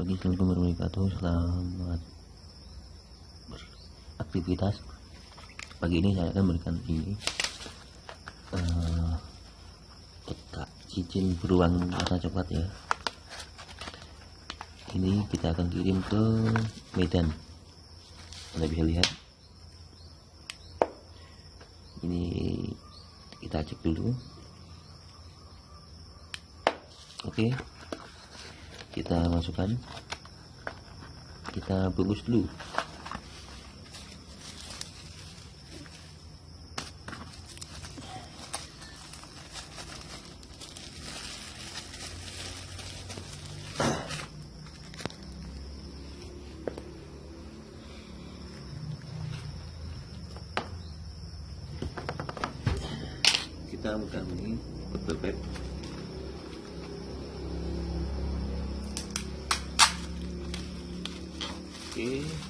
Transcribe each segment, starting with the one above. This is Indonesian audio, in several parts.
Assalamualaikum warahmatullahi wabarakatuh Selamat beraktivitas. Pagi ini saya akan memberikan ini uh, cincin beruang warna coklat ya. Ini kita akan kirim ke Medan. Anda bisa lihat. Ini kita cek dulu. Oke kita masukkan. Kita bungkus dulu. Kita buka ini bebek Oke.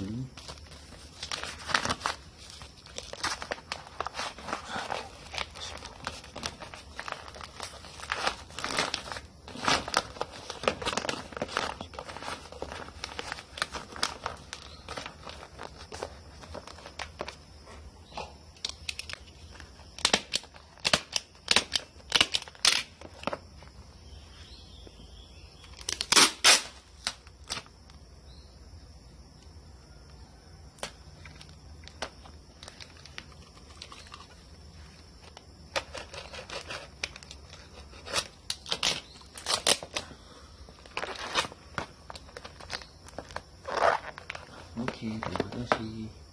akan bungkus dulu Oke, terima kasih.